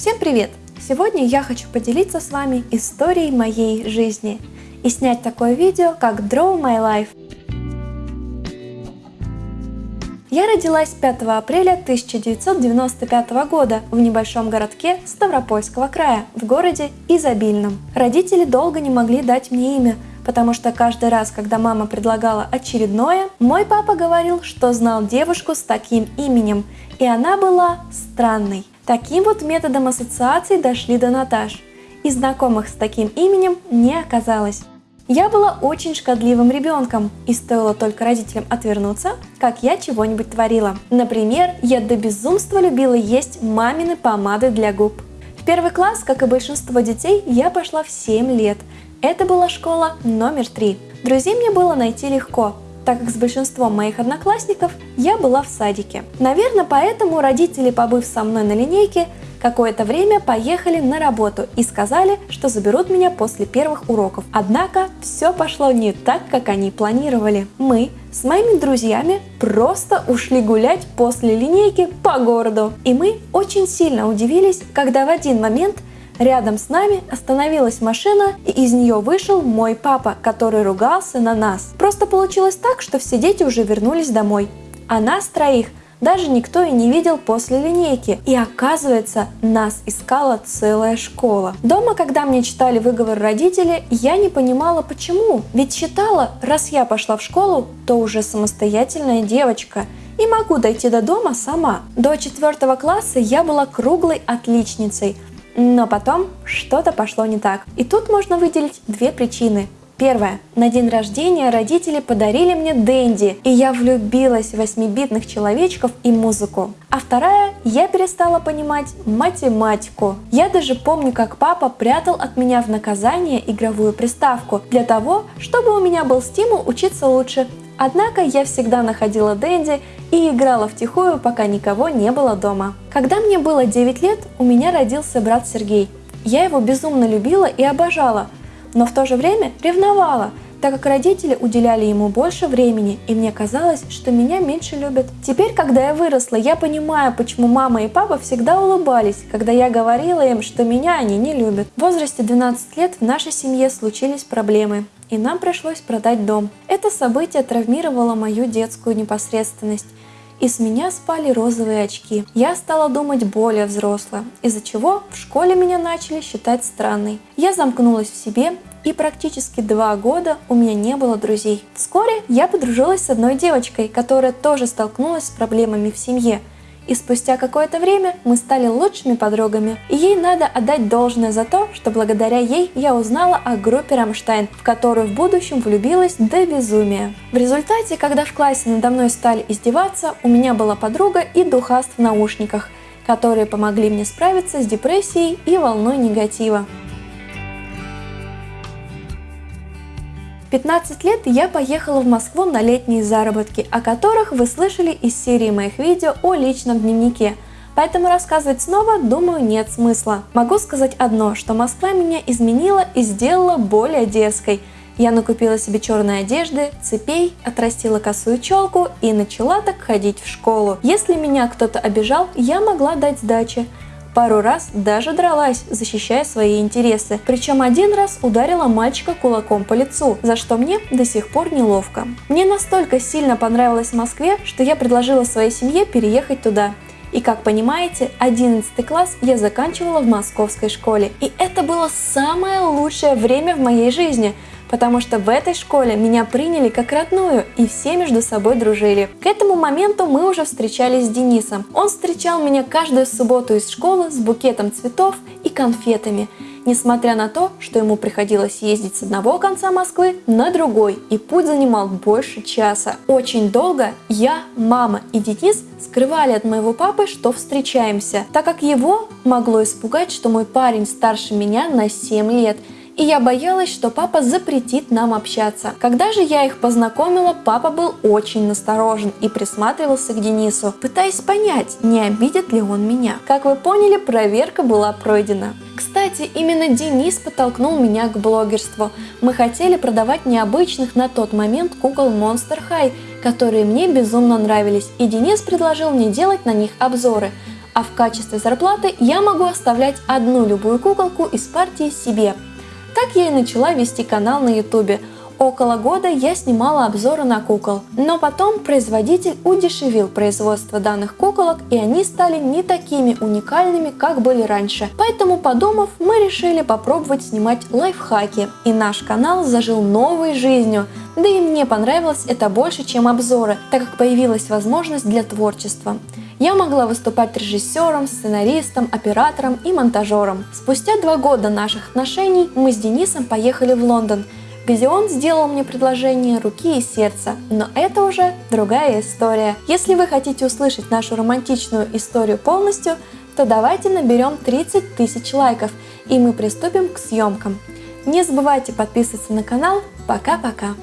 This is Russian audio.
Всем привет! Сегодня я хочу поделиться с вами историей моей жизни и снять такое видео, как Draw My Life. Я родилась 5 апреля 1995 года в небольшом городке Ставропольского края, в городе Изобильном. Родители долго не могли дать мне имя, потому что каждый раз, когда мама предлагала очередное, мой папа говорил, что знал девушку с таким именем, и она была странной. Таким вот методом ассоциаций дошли до Наташ, и знакомых с таким именем не оказалось. Я была очень шкодливым ребенком, и стоило только родителям отвернуться, как я чего-нибудь творила. Например, я до безумства любила есть мамины помады для губ. В первый класс, как и большинство детей, я пошла в 7 лет. Это была школа номер 3. Друзей мне было найти легко, так как с большинством моих одноклассников я была в садике. Наверное, поэтому родители, побыв со мной на линейке, какое-то время поехали на работу и сказали, что заберут меня после первых уроков. Однако все пошло не так, как они планировали. Мы с моими друзьями просто ушли гулять после линейки по городу. И мы очень сильно удивились, когда в один момент Рядом с нами остановилась машина, и из нее вышел мой папа, который ругался на нас. Просто получилось так, что все дети уже вернулись домой. А нас троих даже никто и не видел после линейки. И оказывается, нас искала целая школа. Дома, когда мне читали выговор родители, я не понимала почему. Ведь считала, раз я пошла в школу, то уже самостоятельная девочка и могу дойти до дома сама. До четвертого класса я была круглой отличницей, но потом что-то пошло не так. И тут можно выделить две причины. Первое. На день рождения родители подарили мне Дэнди, и я влюбилась в восьмибитных человечков и музыку. А вторая. Я перестала понимать математику. Я даже помню, как папа прятал от меня в наказание игровую приставку для того, чтобы у меня был стимул учиться лучше. Однако я всегда находила Дэнди и играла втихую, пока никого не было дома. Когда мне было 9 лет, у меня родился брат Сергей. Я его безумно любила и обожала, но в то же время ревновала, так как родители уделяли ему больше времени, и мне казалось, что меня меньше любят. Теперь, когда я выросла, я понимаю, почему мама и папа всегда улыбались, когда я говорила им, что меня они не любят. В возрасте 12 лет в нашей семье случились проблемы и нам пришлось продать дом. Это событие травмировало мою детскую непосредственность, и с меня спали розовые очки. Я стала думать более взросло, из-за чего в школе меня начали считать странной. Я замкнулась в себе, и практически два года у меня не было друзей. Вскоре я подружилась с одной девочкой, которая тоже столкнулась с проблемами в семье – и спустя какое-то время мы стали лучшими подругами. И ей надо отдать должное за то, что благодаря ей я узнала о группе Рамштайн, в которую в будущем влюбилась до безумия. В результате, когда в классе надо мной стали издеваться, у меня была подруга и духаст в наушниках, которые помогли мне справиться с депрессией и волной негатива. 15 лет я поехала в Москву на летние заработки, о которых вы слышали из серии моих видео о личном дневнике. Поэтому рассказывать снова, думаю, нет смысла. Могу сказать одно, что Москва меня изменила и сделала более дерзкой. Я накупила себе черной одежды, цепей, отрастила косую челку и начала так ходить в школу. Если меня кто-то обижал, я могла дать сдачи. Пару раз даже дралась, защищая свои интересы. Причем один раз ударила мальчика кулаком по лицу, за что мне до сих пор неловко. Мне настолько сильно понравилось в Москве, что я предложила своей семье переехать туда. И как понимаете, 11 класс я заканчивала в московской школе. И это было самое лучшее время в моей жизни, потому что в этой школе меня приняли как родную и все между собой дружили. К этому моменту мы уже встречались с Денисом. Он встречал меня каждую субботу из школы с букетом цветов и конфетами, несмотря на то, что ему приходилось ездить с одного конца Москвы на другой, и путь занимал больше часа. Очень долго я, мама и Денис скрывали от моего папы, что встречаемся, так как его могло испугать, что мой парень старше меня на 7 лет – и я боялась, что папа запретит нам общаться. Когда же я их познакомила, папа был очень насторожен и присматривался к Денису, пытаясь понять, не обидит ли он меня. Как вы поняли, проверка была пройдена. Кстати, именно Денис подтолкнул меня к блогерству. Мы хотели продавать необычных на тот момент кукол Monster High, которые мне безумно нравились, и Денис предложил мне делать на них обзоры – а в качестве зарплаты я могу оставлять одну любую куколку из партии себе. Так я и начала вести канал на ютубе – Около года я снимала обзоры на кукол, но потом производитель удешевил производство данных куколок и они стали не такими уникальными, как были раньше. Поэтому подумав, мы решили попробовать снимать лайфхаки и наш канал зажил новой жизнью. Да и мне понравилось это больше, чем обзоры, так как появилась возможность для творчества. Я могла выступать режиссером, сценаристом, оператором и монтажером. Спустя два года наших отношений мы с Денисом поехали в Лондон – где он сделал мне предложение руки и сердца, но это уже другая история. Если вы хотите услышать нашу романтичную историю полностью, то давайте наберем 30 тысяч лайков, и мы приступим к съемкам. Не забывайте подписываться на канал. Пока-пока!